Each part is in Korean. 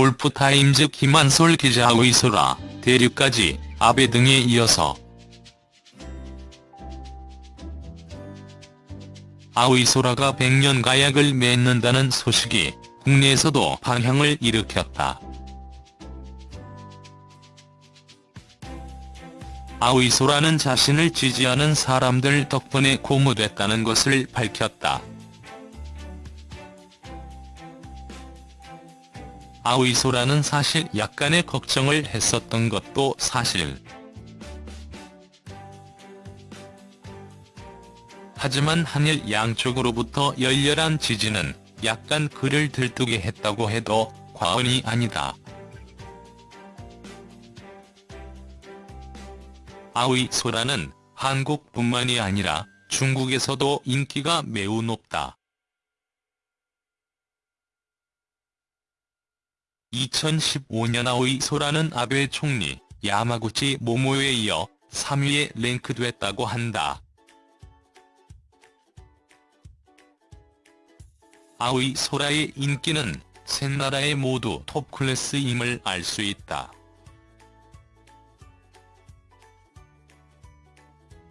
골프타임즈 김한솔 기자 의소라, 대륙까지, 아베 등에 이어서 아의소라가 100년 가약을 맺는다는 소식이 국내에서도 반향을 일으켰다. 아의소라는 자신을 지지하는 사람들 덕분에 고무됐다는 것을 밝혔다. 아의소라는 사실 약간의 걱정을 했었던 것도 사실. 하지만 한일 양쪽으로부터 열렬한 지지는 약간 그를 들뜨게 했다고 해도 과언이 아니다. 아의소라는 한국뿐만이 아니라 중국에서도 인기가 매우 높다. 2015년 아의소라는 아베 총리, 야마구치 모모에 이어 3위에 랭크됐다고 한다. 아의소라의 인기는 셋 나라에 모두 톱클래스임을 알 수 있다.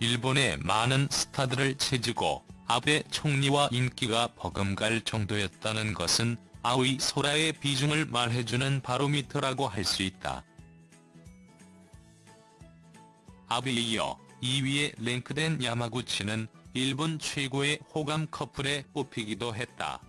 일본의 많은 스타들을 채지고 아베 총리와 인기가 버금갈 정도였다는 것은 아의 소라의 비중을 말해주는 바로미터라고 할 수 있다. 아베에 이어 2위에 랭크된 야마구치는 일본 최고의 호감 커플에 뽑히기도 했다.